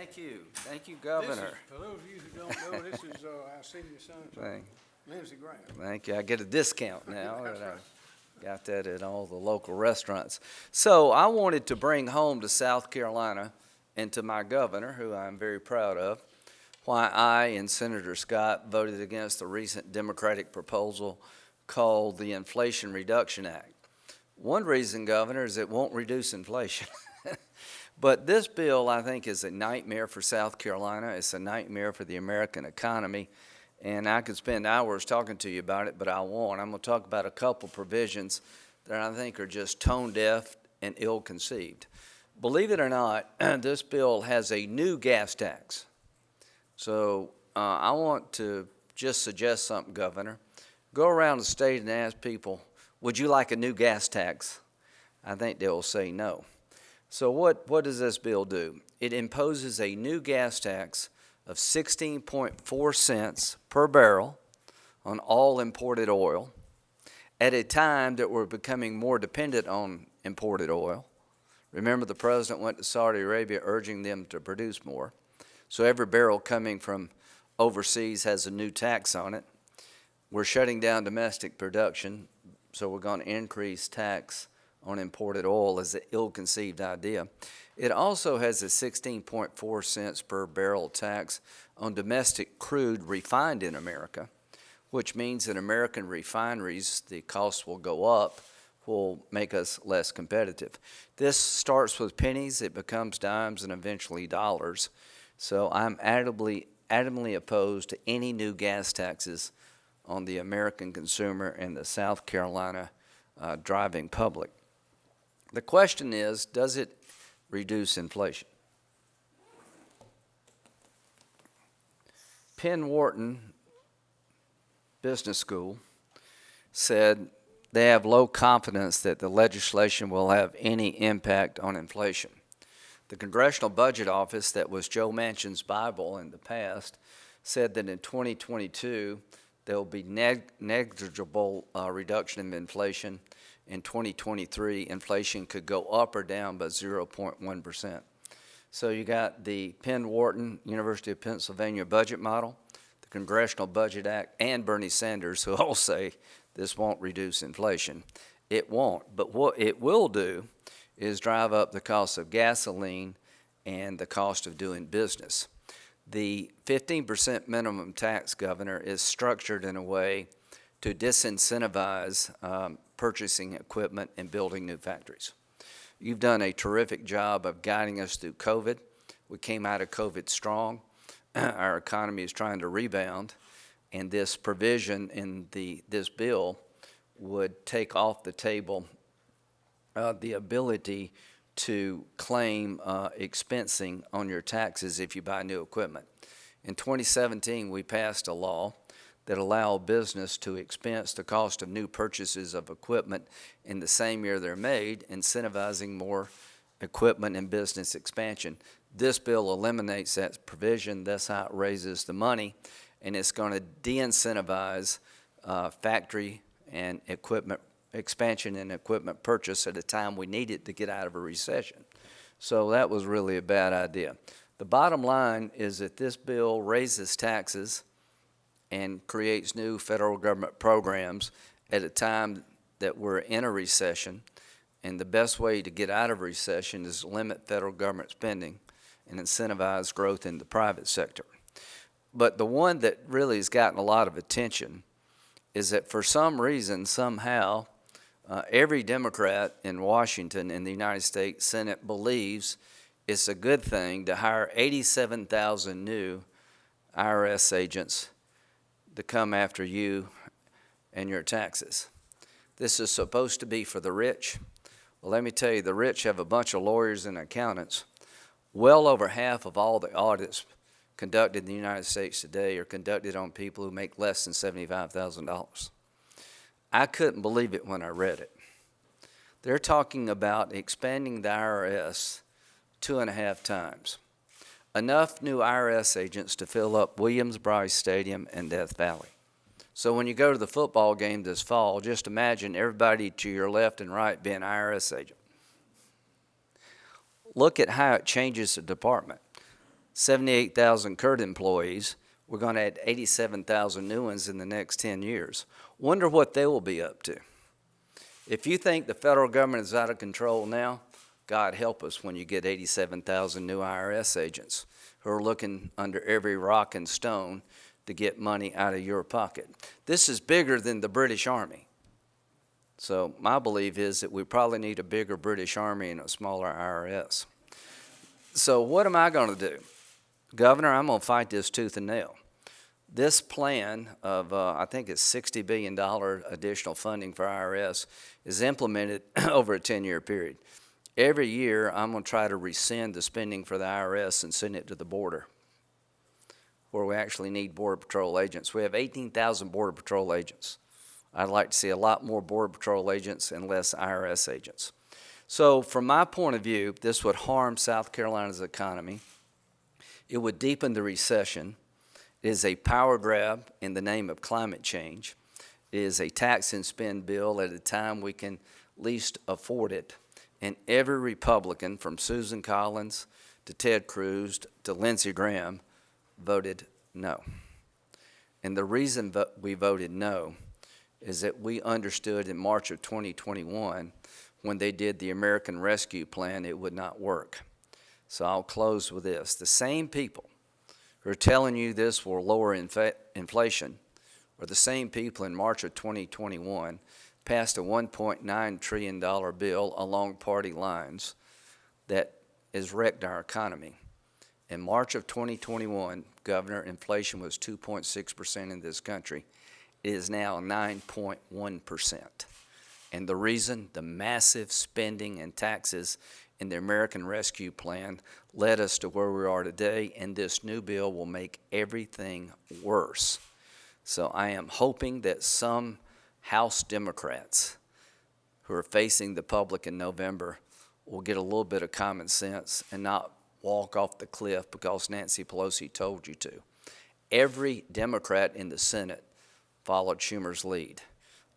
Thank you. Thank you, This is, Governor. for those of you who don't know, this is, uh, our senior senator, Thank, Lindsey Graham. thank you. I get a discount now. That's I right. Got that at all the local restaurants. So I wanted to bring home to South Carolina and to my governor, who I'm very proud of, why I and Senator Scott voted against the recent Democratic proposal called the Inflation Reduction Act. One reason, Governor, is it won't reduce inflation. But this bill, I think, is a nightmare for South Carolina. It's a nightmare for the American economy. And I could spend hours talking to you about it, but I won't. I'm going to talk about a couple provisions that I think are just tone deaf and ill conceived. Believe it or not, this bill has a new gas tax. So uh, I want to just suggest something, Governor. Go around the state and ask people, would you like a new gas tax? I think they will say no. So what, what does this bill do? It imposes a new gas tax of 16.4 cents per barrel on all imported oil at a time that we're becoming more dependent on imported oil. Remember, the president went to Saudi Arabia urging them to produce more. So every barrel coming from overseas has a new tax on it. We're shutting down domestic production, so we're going to increase tax on imported oil is an ill-conceived idea. It also has a 16.4 cents per barrel tax on domestic crude refined in America, which means that American refineries, the costs will go up, will make us less competitive. This starts with pennies, it becomes dimes, and eventually dollars. So I'm adamantly, adamantly opposed to any new gas taxes on the American consumer and the South Carolina uh, driving public. The question is, does it reduce inflation? Penn Wharton Business School said they have low confidence that the legislation will have any impact on inflation. The Congressional Budget Office, that was Joe Manchin's Bible in the past, said that in 2022 there will be neg- negligible uh, reduction in inflation in 2023, inflation could go up or down by 0.1%. So you got the Penn Wharton, University of Pennsylvania budget model, the Congressional Budget Act, and Bernie Sanders, who all say this won't reduce inflation. It won't, but what it will do is drive up the cost of gasoline and the cost of doing business. The 15% minimum tax, Governor, is structured in a way to disincentivize um, purchasing equipment and building new factories. You've done a terrific job of guiding us through COVID. We came out of COVID strong. Our economy is trying to rebound, and this provision in the this bill would take off the table uh, the ability to claim uh, expensing on your taxes if you buy new equipment. In 2017, we passed a law that allow business to expense the cost of new purchases of equipment in the same year they're made, incentivizing more equipment and business expansion. This bill eliminates that provision, that's how it raises the money, and it's going to de-incentivize uh, factory and equipment expansion and equipment purchase at a time we need it to get out of a recession. So that was really a bad idea. The bottom line is that this bill raises taxes and creates new federal government programs at a time that we're in a recession. And the best way to get out of recession is limit federal government spending and incentivize growth in the private sector. But the one that really has gotten a lot of attention is that for some reason, somehow, uh, every Democrat in Washington in the United States Senate believes it's a good thing to hire 87,000 new IRS agents to come after you and your taxes. This is supposed to be for the rich. Well, let me tell you, the rich have a bunch of lawyers and accountants. Well over half of all the audits conducted in the United States today are conducted on people who make less than $75,000. I couldn't believe it when I read it. They're talking about expanding the IRS two and a half times enough new IRS agents to fill up Williams-Brice Stadium and Death Valley. So when you go to the football game this fall, just imagine everybody to your left and right being IRS agent. Look at how it changes the department. 78,000 current employees. We're going to add 87,000 new ones in the next 10 years. Wonder what they will be up to. If you think the federal government is out of control now, God help us when you get 87,000 new IRS agents who are looking under every rock and stone to get money out of your pocket. This is bigger than the British Army. So my belief is that we probably need a bigger British Army and a smaller IRS. So what am I going to do? Governor, I'm going to fight this tooth and nail. This plan of, uh, I think it's $60 billion additional funding for IRS is implemented over a 10-year period. Every year, I'm going to try to rescind the spending for the IRS and send it to the border, where we actually need Border Patrol agents. We have 18,000 Border Patrol agents. I'd like to see a lot more Border Patrol agents and less IRS agents. So from my point of view, this would harm South Carolina's economy. It would deepen the recession. It is a power grab in the name of climate change. It is a tax and spend bill at a time we can least afford it. And every Republican, from Susan Collins to Ted Cruz to Lindsey Graham, voted no. And the reason vo- we voted no is that we understood in March of 2021, when they did the American Rescue Plan, it would not work. So I'll close with this. The same people who are telling you this will lower inflation are the same people in March of 2021 passed a $1.9 trillion bill along party lines that has wrecked our economy. In March of 2021, Governor, inflation was 2.6% in this country. It is now 9.1%. And the reason, the massive spending and taxes in the American Rescue Plan led us to where we are today, and this new bill will make everything worse. So I am hoping that some House Democrats who are facing the public in November will get a little bit of common sense and not walk off the cliff because Nancy Pelosi told you to. Every Democrat in the Senate followed Schumer's lead.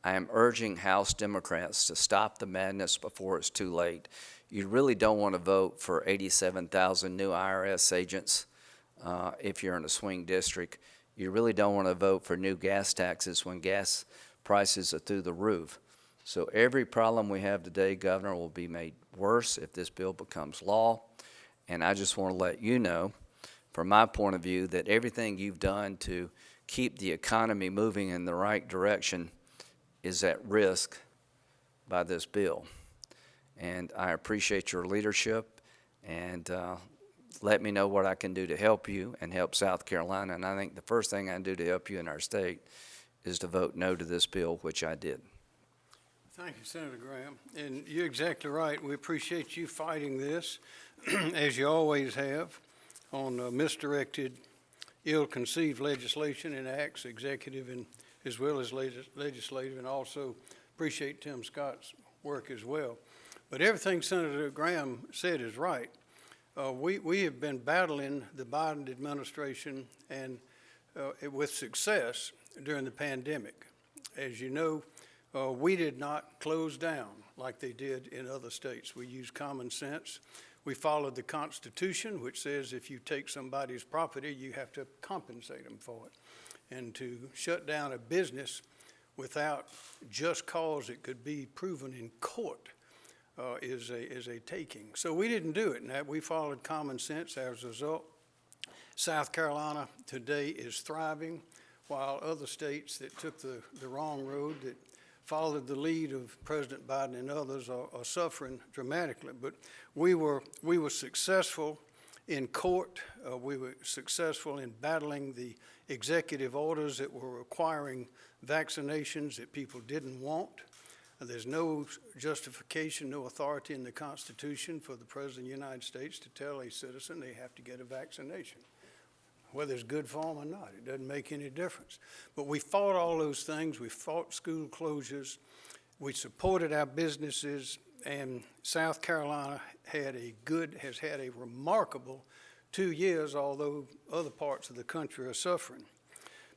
I am urging House Democrats to stop the madness before it's too late. You really don't want to vote for 87,000 new IRS agents uh, if you're in a swing district. You really don't want to vote for new gas taxes when gas prices are through the roof. So every problem we have today, Governor, will be made worse if this bill becomes law. And I just want to let you know, from my point of view, that everything you've done to keep the economy moving in the right direction is at risk by this bill. And I appreciate your leadership and uh, let me know what I can do to help you and help South Carolina. And I think the first thing I can do to help you in our state is to vote no to this bill, which I did. Thank you, Senator Graham. And you're exactly right. We appreciate you fighting this, as you always have, on uh, misdirected, ill-conceived legislation and acts, executive and as well as legis- legislative, and also appreciate Tim Scott's work as well. But everything Senator Graham said is right. Uh, we, we have been battling the Biden administration and uh, with success during the pandemic. As you know, uh, we did not close down like they did in other states. We used common sense. We followed the Constitution, which says if you take somebody's property, you have to compensate them for it. And to shut down a business without just cause it could be proven in court uh, is a, is a taking. So we didn't do it, and that, we followed common sense as a result. South Carolina today is thriving, while other states that took the, the wrong road, that followed the lead of President Biden and others are, are suffering dramatically. But we were, we were successful in court. Uh, we were successful in battling the executive orders that were requiring vaccinations that people didn't want. There's no justification, no authority in the Constitution for the President of the United States to tell a citizen they have to get a vaccination whether it's good for them or not. It doesn't make any difference. But we fought all those things. We fought school closures. We supported our businesses, and South Carolina had a good, has had a remarkable two years, although other parts of the country are suffering.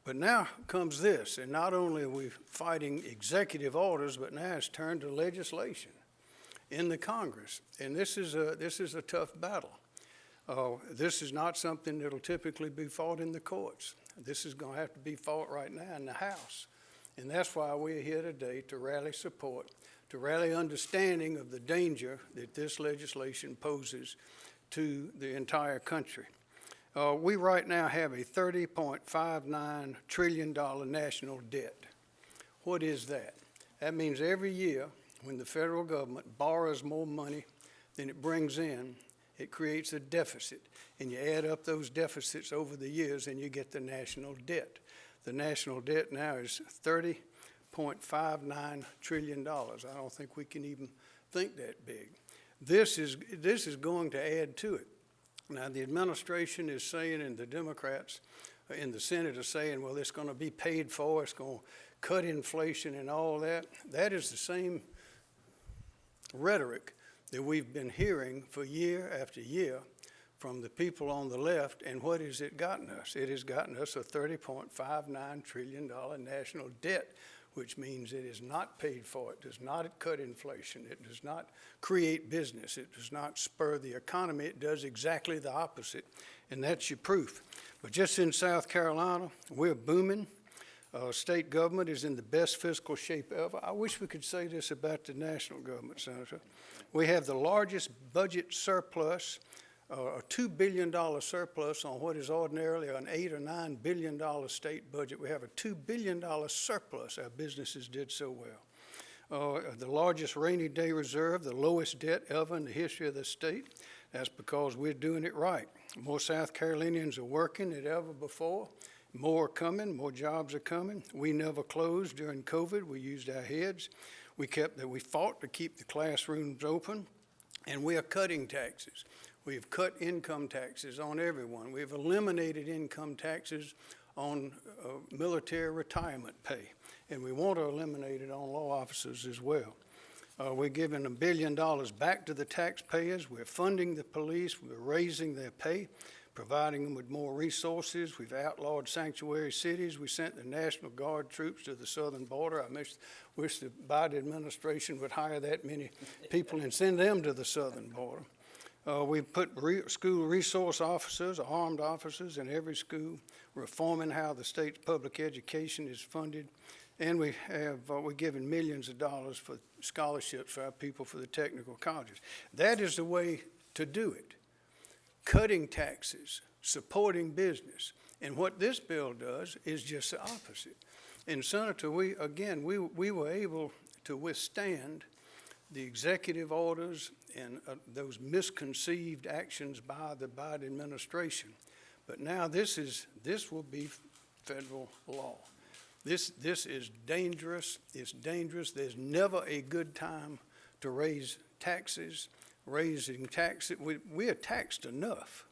But now comes this, and not only are we fighting executive orders, but now it's turned to legislation in the Congress. And this is a, this is a tough battle. Uh, This is not something that'll typically be fought in the courts. This is going to have to be fought right now in the House. And that's why we're here today, to rally support, to rally understanding of the danger that this legislation poses to the entire country. Uh, We right now have a $30.59 trillion national debt. What is that? That means every year, when the federal government borrows more money than it brings in, it creates a deficit. And you add up those deficits over the years, and you get the national debt. The national debt now is $30.59 trillion. I don't think we can even think that big. This is, this is going to add to it. Now, the administration is saying, and the Democrats in the Senate are saying, well, it's going to be paid for, it's going to cut inflation and all that. That is the same rhetoric that we've been hearing for year after year from the people on the left, and what has it gotten us? It has gotten us a $30.59 trillion national debt, which means it is not paid for, it does not cut inflation, it does not create business, it does not spur the economy, it does exactly the opposite, and that's your proof. But just in South Carolina, we're booming. Uh, state government is in the best fiscal shape ever. I wish we could say this about the national government, Senator. We have the largest budget surplus, uh, a $2 billion surplus on what is ordinarily an 8 or $9 billion state budget. We have a $2 billion surplus. Our businesses did so well. Uh, the largest rainy day reserve, the lowest debt ever in the history of the state. That's because we're doing it right. More South Carolinians are working than ever before. More are coming, more jobs are coming. We never closed during COVID. We used our heads. We kept that we fought to keep the classrooms open, and we are cutting taxes. We have cut income taxes on everyone. We've eliminated income taxes on uh, military retirement pay, and we want to eliminate it on law officers as well. Uh, we're giving a billion dollars back to the taxpayers. We're funding the police. We're raising their pay, providing them with more resources. We've outlawed sanctuary cities. We sent the National Guard troops to the southern border. I wish, wish the Biden administration would hire that many people and send them to the southern border. Uh, we've put re- school resource officers, armed officers in every school, reforming how the state's public education is funded. And we have, uh, we're giving millions of dollars for scholarships for our people for the technical colleges. That is the way to do it. Cutting taxes, supporting business. And what this bill does is just the opposite. And Senator, we, again, we, we were able to withstand the executive orders and uh, those misconceived actions by the Biden administration. But now this is, this will be federal law. This, this is dangerous. It's dangerous. There's never a good time to raise taxes. Raising taxes, we, we are taxed enough.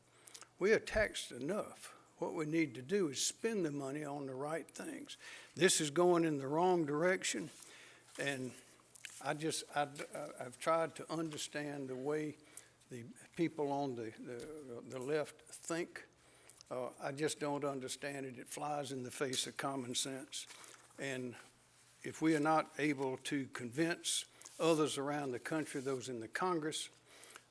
We are taxed enough. What we need to do is spend the money on the right things. This is going in the wrong direction, and I just, I, have tried to understand the way the people on the, the, the left think. Uh, I just don't understand it. It flies in the face of common sense. And if we are not able to convince others around the country, those in the Congress,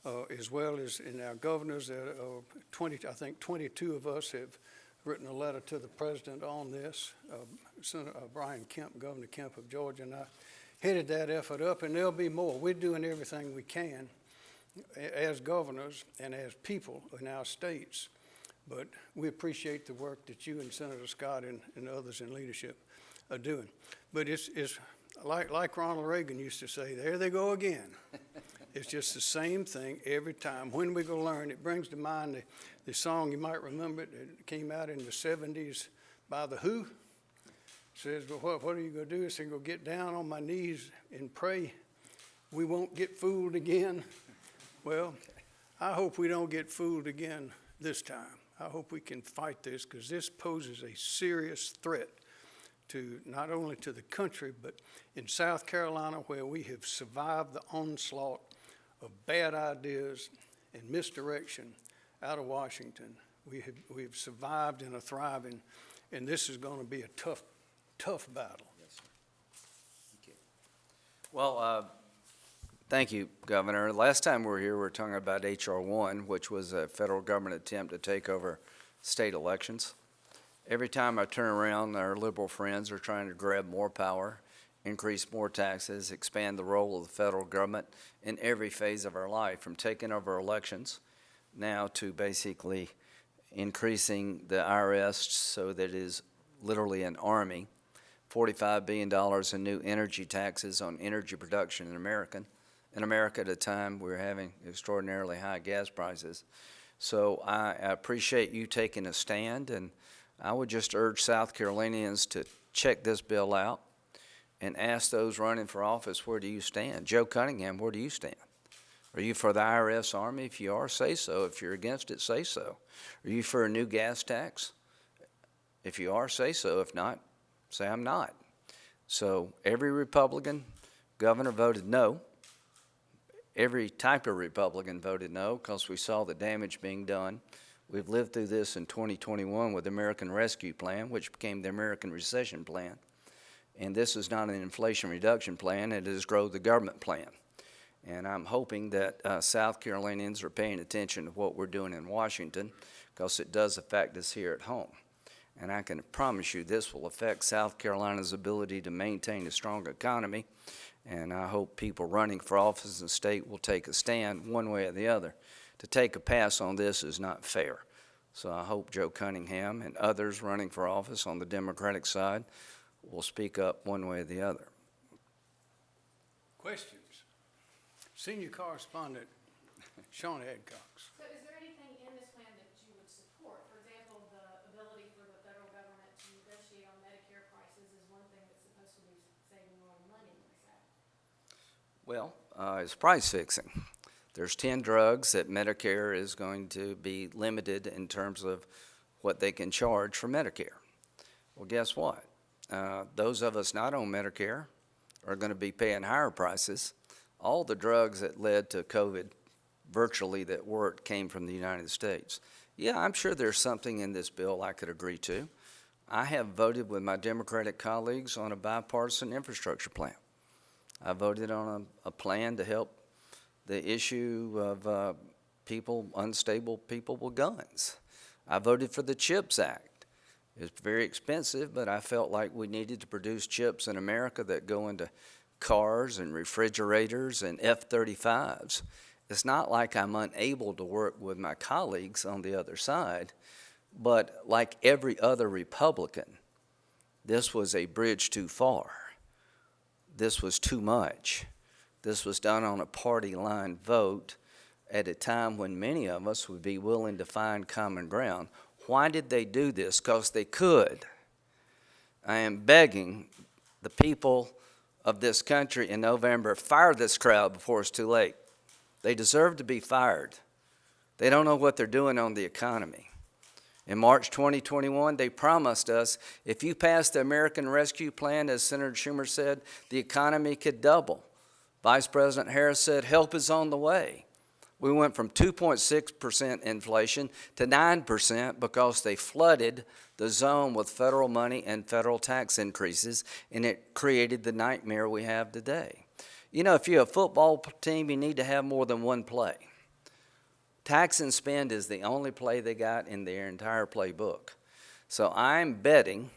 uh, as well as in our governors, uh, uh, 20, I think 22 of us have written a letter to the president on this. Uh, Senator Brian Kemp, Governor Kemp of Georgia, and I headed that effort up, and there'll be more. We're doing everything we can as governors and as people in our states, but we appreciate the work that you and Senator Scott and, and others in leadership are doing. But it's, it's like, like Ronald Reagan used to say, there they go again. it's just the same thing every time. When we go learn, it brings to mind the, the song, you might remember it, it came out in the 70s by The Who It says, well, what, what are you going to do? I said, go get down on my knees and pray we won't get fooled again. Well, I hope we don't get fooled again this time. I hope we can fight this because this poses a serious threat to not only to the country, but in South Carolina where we have survived the onslaught of bad ideas and misdirection out of Washington. We have, we have survived and are thriving, and this is going to be a tough tough battle. Yes, you. Well, uh, Thank you, Governor. Last time we were here, we were talking about H.R. 1, which was a federal government attempt to take over state elections. Every time I turn around, our liberal friends are trying to grab more power, increase more taxes, expand the role of the federal government in every phase of our life, from taking over elections now to basically increasing the IRS so that it is literally an army, $45 billion in new energy taxes on energy production in America. in America at a time we're having extraordinarily high gas prices. So I appreciate you taking a stand, and I would just urge South Carolinians to check this bill out and ask those running for office, where do you stand? Joe Cunningham, where do you stand? Are you for the IRS Army? If you are, say so. If you're against it, say so. Are you for a new gas tax? If you are, say so. If not, say I'm not. So every Republican governor voted no. Every type of Republican voted no because we saw the damage being done. We've lived through this in 2021 with the American Rescue Plan, which became the American Recession Plan. And this is not an inflation reduction plan, it is grow the government plan. And I'm hoping that uh, South Carolinians are paying attention to what we're doing in Washington because it does affect us here at home. And I can promise you this will affect South Carolina's ability to maintain a strong economy. And I hope people running for office in the state will take a stand one way or the other. To take a pass on this is not fair. So I hope Joe Cunningham and others running for office on the Democratic side will speak up one way or the other. Questions? Senior correspondent Sean Adcox. So is there anything in this plan that you would support? For example, the ability for the federal government to negotiate on Medicare prices is one thing that's supposed to be saving a lot of money, is that? Well, uh, it's price fixing. There's 10 drugs that Medicare is going to be limited in terms of what they can charge for Medicare. Well, guess what? Uh, those of us not on Medicare are going to be paying higher prices. All the drugs that led to COVID, virtually that worked, came from the United States. Yeah, I'm sure there's something in this bill I could agree to. I have voted with my Democratic colleagues on a bipartisan infrastructure plan. I voted on a, a plan to help the issue of uh, people, unstable people with guns. I voted for the CHIPS Act. It's very expensive, but I felt like we needed to produce chips in America that go into cars and refrigerators and F-35s. It's not like I'm unable to work with my colleagues on the other side, but like every other Republican, this was a bridge too far. This was too much. This was done on a party line vote at a time when many of us would be willing to find common ground. Why did they do this? Because they could. I am begging the people of this country in November, fire this crowd before it's too late. They deserve to be fired. They don't know what they're doing on the economy. In March 2021, they promised us if you pass the American Rescue Plan, as Senator Schumer said, the economy could double. Vice President Harris said help is on the way. We went from 2.6% inflation to 9% because they flooded the zone with federal money and federal tax increases, and it created the nightmare we have today. You know, if you're a football team, you need to have more than one play. Tax and spend is the only play they got in their entire playbook. So I'm betting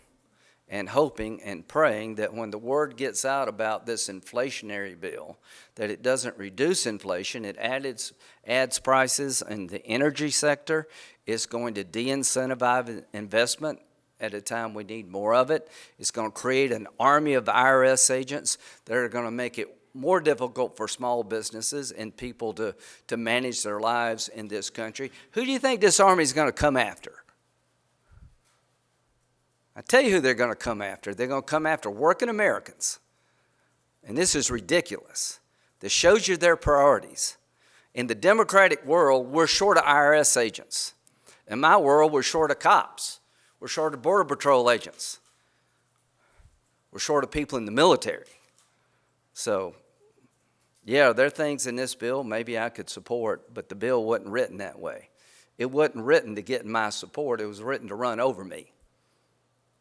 and hoping and praying that when the word gets out about this inflationary bill, that it doesn't reduce inflation, it adds, adds prices in the energy sector, it's going to de-incentivize investment at a time we need more of it. It's going to create an army of IRS agents that are going to make it more difficult for small businesses and people to, to manage their lives in this country. Who do you think this army is going to come after? I tell you who they're going to come after. They're going to come after working Americans. And this is ridiculous. This shows you their priorities. In the Democratic world, we're short of IRS agents. In my world, we're short of cops. We're short of Border Patrol agents. We're short of people in the military. So, yeah, there are things in this bill maybe I could support, but the bill wasn't written that way. It wasn't written to get my support, it was written to run over me.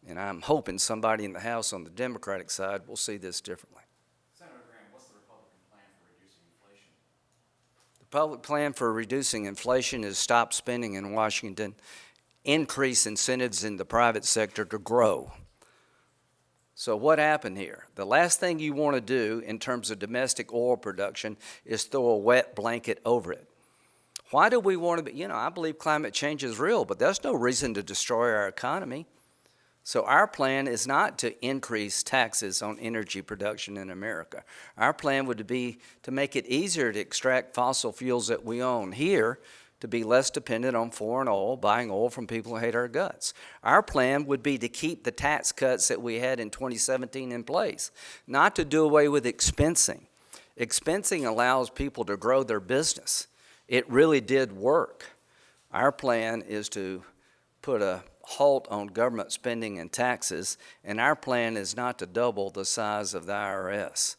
And I'm hoping somebody in the House on the Democratic side will see this differently. Senator Graham, what's the Republican plan for reducing inflation? The public plan for reducing inflation is stop spending in Washington, increase incentives in the private sector to grow. So what happened here? The last thing you want to do in terms of domestic oil production is throw a wet blanket over it. Why do we want to be, you know, I believe climate change is real, but there's no reason to destroy our economy. So our plan is not to increase taxes on energy production in America. Our plan would be to make it easier to extract fossil fuels that we own here to be less dependent on foreign oil, buying oil from people who hate our guts. Our plan would be to keep the tax cuts that we had in 2017 in place, not to do away with expensing. Expensing allows people to grow their business. It really did work. Our plan is to put a halt on government spending and taxes, and our plan is not to double the size of the IRS.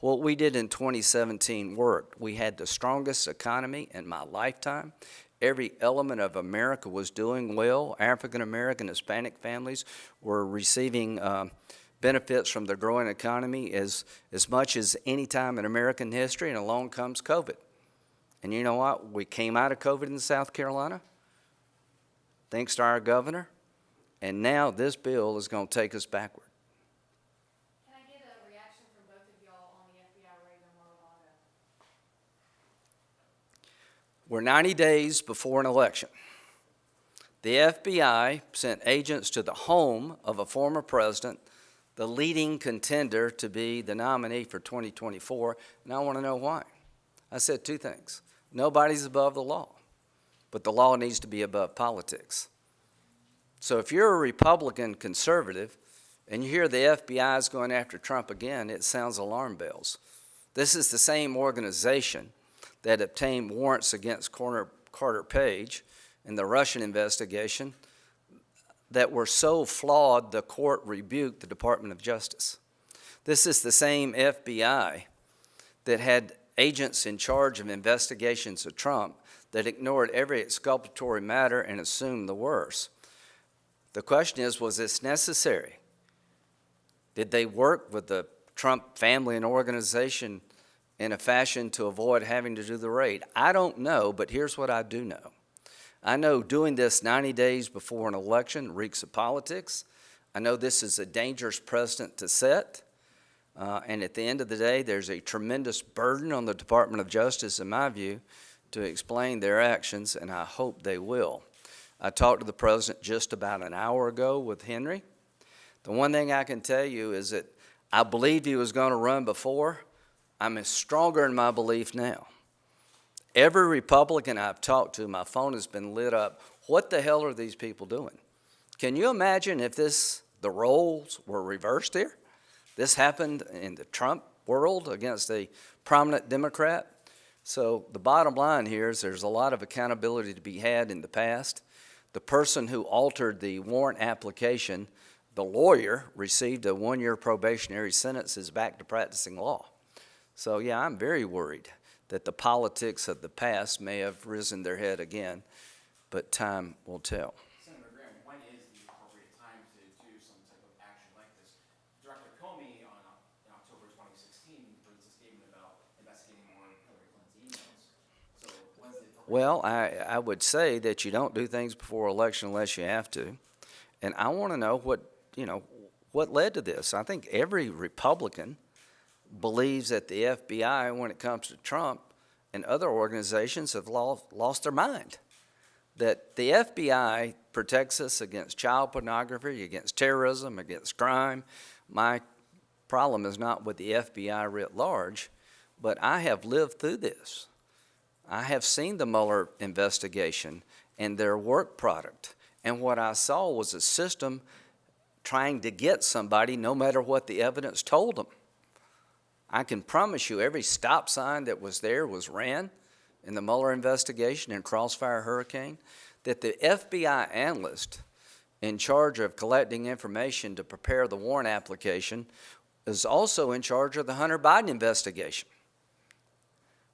What we did in 2017 worked. We had the strongest economy in my lifetime. Every element of America was doing well. African American, Hispanic families were receiving um, benefits from the growing economy as, as much as any time in American history, and along comes COVID. And you know what? We came out of COVID in South Carolina, thanks to our governor, and now this bill is going to take us backward. Can I get a reaction from both of y'all on the FBI raid on Mar-a-Lago? We're 90 days before an election. The FBI sent agents to the home of a former president, the leading contender to be the nominee for 2024, and I want to know why. I said two things. Nobody's above the law, but the law needs to be above politics. So if you're a Republican conservative and you hear the FBI is going after Trump again, it sounds alarm bells. This is the same organization that obtained warrants against Carter Page in the Russian investigation that were so flawed the court rebuked the Department of Justice. This is the same FBI that had agents in charge of investigations of Trump that ignored every exculpatory matter and assumed the worst. The question is, was this necessary? Did they work with the Trump family and organization in a fashion to avoid having to do the raid? I don't know, but here's what I do know. I know doing this 90 days before an election reeks of politics. I know this is a dangerous precedent to set. Uh, and at the end of the day, there's a tremendous burden on the Department of Justice, in my view, to explain their actions, and I hope they will. I talked to the president just about an hour ago with Henry. The one thing I can tell you is that I believed he was going to run before. I'm stronger in my belief now. Every Republican I've talked to, my phone has been lit up. What the hell are these people doing? Can you imagine if this the roles were reversed here? This happened in the Trump world against a prominent Democrat. So the bottom line here is there's a lot of accountability to be had in the past. The person who altered the warrant application, the lawyer, received a one-year probationary sentence, is back to practicing law. So yeah, I'm very worried that the politics of the past may have risen their head again, but time will tell. Senator Graham, when is the appropriate time to do some type of action like this? Director Comey on, in October 2016 released a statement about investigating more Hillary Clinton's emails. So when's the appropriate? Well, I, I would say that you don't do things before election unless you have to. And I want to know what, you know, what led to this. I think every Republican believes that the FBI, when it comes to Trump and other organizations, have lost, lost their mind. That the FBI protects us against child pornography, against terrorism, against crime. My problem is not with the FBI writ large, but I have lived through this. I have seen the Mueller investigation and their work product. And what I saw was a system trying to get somebody no matter what the evidence told them. I can promise you every stop sign that was there was ran in the Mueller investigation and Crossfire Hurricane, that the FBI analyst in charge of collecting information to prepare the warrant application is also in charge of the Hunter Biden investigation.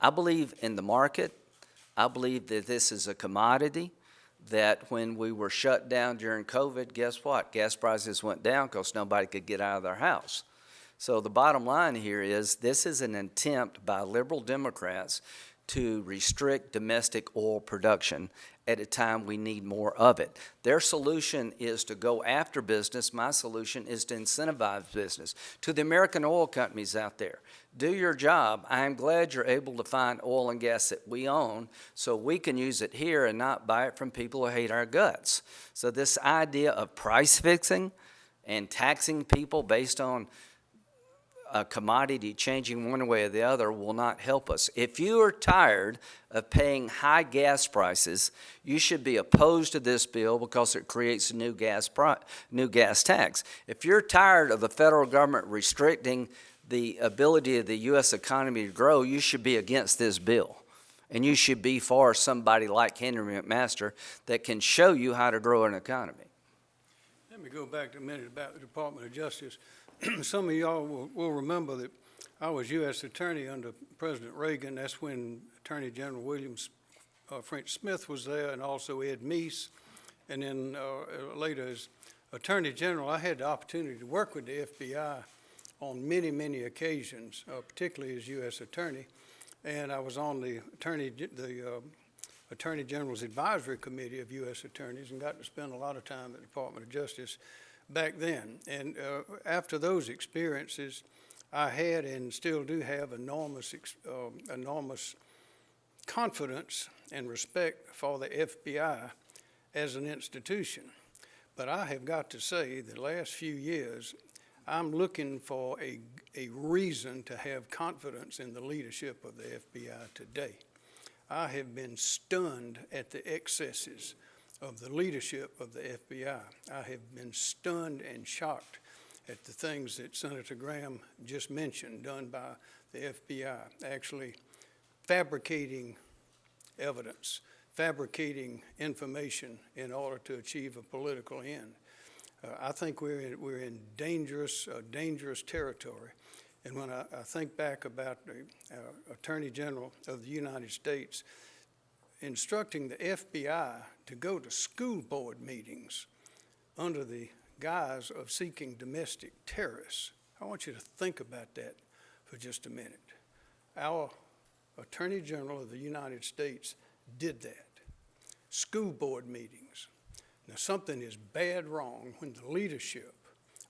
I believe in the market. I believe that this is a commodity, that when we were shut down during COVID, guess what? Gas prices went down because nobody could get out of their house. So the bottom line here is this is an attempt by liberal Democrats to restrict domestic oil production at a time we need more of it. Their solution is to go after business. My solution is to incentivize business. To the American oil companies out there, do your job. I am glad you're able to find oil and gas that we own so we can use it here and not buy it from people who hate our guts. So this idea of price fixing and taxing people based on a commodity changing one way or the other will not help us. If you are tired of paying high gas prices, you should be opposed to this bill because it creates a new gas new gas tax. If you're tired of the federal government restricting the ability of the U.S. economy to grow, you should be against this bill. And you should be for somebody like Henry McMaster that can show you how to grow an economy. Let me go back a minute about the Department of Justice. Some of y'all will, will remember that I was U.S. Attorney under President Reagan. That's when Attorney General Williams uh, French Smith was there, and also Ed Meese. And then uh, later as Attorney General, I had the opportunity to work with the FBI on many, many occasions, uh, particularly as U.S. Attorney. And I was on the Attorney, the uh, Attorney General's Advisory Committee of U.S. Attorneys and got to spend a lot of time at the Department of Justice back then. And uh, after those experiences, I had and still do have enormous, um, enormous confidence and respect for the FBI as an institution. But I have got to say, the last few years, I'm looking for a, a reason to have confidence in the leadership of the FBI today. I have been stunned at the excesses of the leadership of the FBI. I have been stunned and shocked at the things that Senator Graham just mentioned done by the FBI, actually fabricating evidence, fabricating information in order to achieve a political end. Uh, I think we're in, we're in dangerous, uh, dangerous territory. And when I, I think back about the uh, Attorney General of the United States instructing the FBI to go to school board meetings under the guise of seeking domestic terrorists, I want you to think about that for just a minute. Our Attorney General of the United States did that. School board meetings. Now, something is bad wrong when the leadership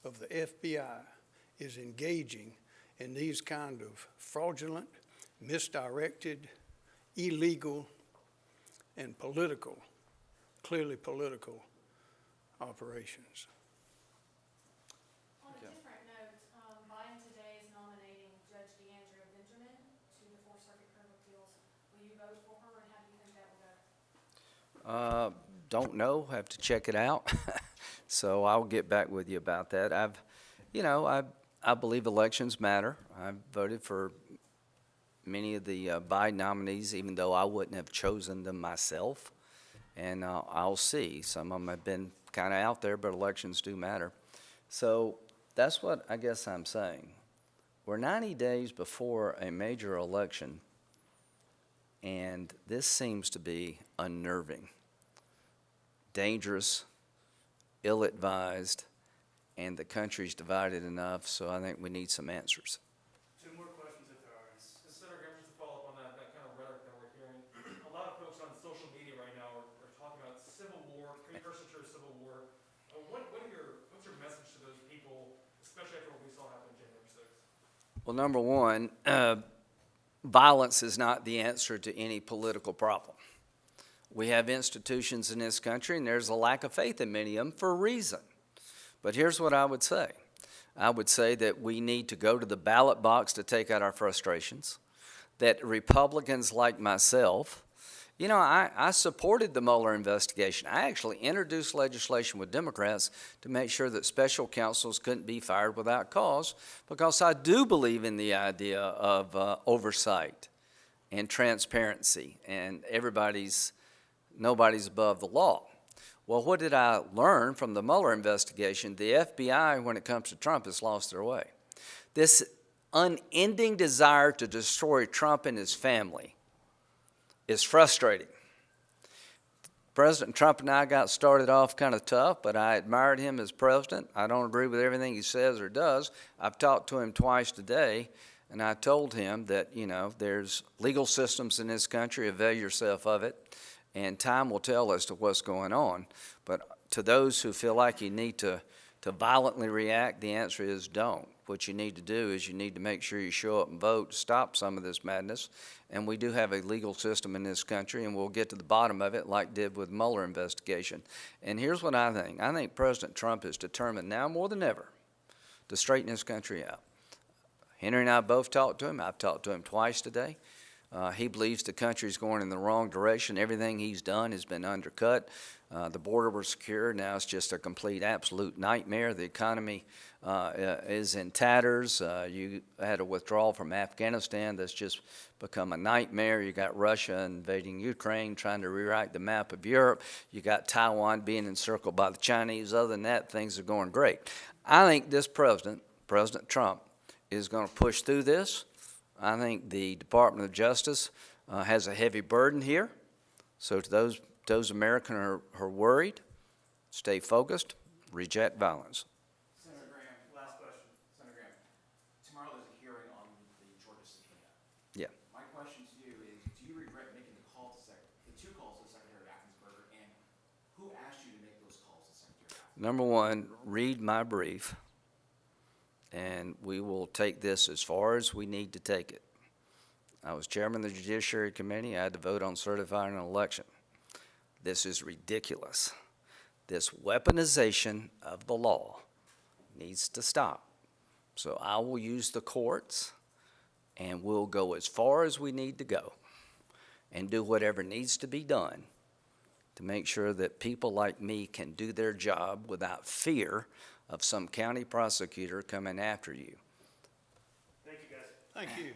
of the FBI is engaging in these kind of fraudulent, misdirected, illegal, and political, clearly political operations. On a different note, um, Biden today is nominating Judge DeAndrea Benjamin to the Fourth Circuit Court of Appeals. Will you vote for her, and how do you think that will go? Uh, don't know, have to check it out. So I'll get back with you about that. I've, you know, I, I believe elections matter. I voted for many of the uh, Biden nominees, even though I wouldn't have chosen them myself. And uh, I'll see. Some of them have been kind of out there, but elections do matter. So that's what I guess I'm saying. We're 90 days before a major election, and this seems to be unnerving dangerous, ill-advised, and the country's divided enough, so I think we need some answers. Two more questions if there are. And Senator Graham, just to follow up on that, that kind of rhetoric that we're hearing, a lot of folks on social media right now are, are talking about civil war, precursor to civil war. Uh, what, what your, what's your message to those people, especially after what we saw happen January sixth? Well, number one, uh, violence is not the answer to any political problem. We have institutions in this country, and there's a lack of faith in many of them for a reason. But here's what I would say I would say that we need to go to the ballot box to take out our frustrations, that Republicans like myself, you know, I, I supported the Mueller investigation. I actually introduced legislation with Democrats to make sure that special counsels couldn't be fired without cause because I do believe in the idea of uh, oversight and transparency and everybody's, nobody's above the law. Well, what did I learn from the Mueller investigation? The FBI, when it comes to Trump, has lost their way. This unending desire to destroy Trump and his family is frustrating. President Trump and I got started off kind of tough, but I admired him as president. I don't agree with everything he says or does. I've talked to him twice today, and I told him that, you know, there's legal systems in this country, avail yourself of it, and time will tell as to what's going on. But to those who feel like you need to, to violently react, the answer is don't. What you need to do is you need to make sure you show up and vote, to stop some of this madness. And we do have a legal system in this country, and we'll get to the bottom of it like did with Mueller investigation. And here's what I think. I think President Trump is determined now more than ever to straighten this country out. Henry and I both talked to him. I've talked to him twice today. Uh, he believes the country's going in the wrong direction. Everything he's done has been undercut. Uh, the border was secure. Now it's just a complete, absolute nightmare. The economy uh, uh, is in tatters. Uh, you had a withdrawal from Afghanistan that's just become a nightmare. You got Russia invading Ukraine, trying to rewrite the map of Europe. You got Taiwan being encircled by the Chinese. Other than that, things are going great. I think this president, President Trump, is going to push through this. I think the Department of Justice uh, has a heavy burden here. So to those, those Americans who are, are worried, stay focused, reject violence. Senator Graham, last question. Senator Graham, tomorrow there's a hearing on the Georgia subpoena. Yeah. My question to you is, do you regret making the call to the two calls to Secretary Raffensperger, and who asked you to make those calls to Secretary Raffensperger? Number one, read my brief, and we will take this as far as we need to take it. I was chairman of the Judiciary Committee. I had to vote on certifying an election. This is ridiculous. This weaponization of the law needs to stop. So I will use the courts, and we'll go as far as we need to go and do whatever needs to be done to make sure that people like me can do their job without fear of some county prosecutor coming after you. Thank you, guys. Thank you.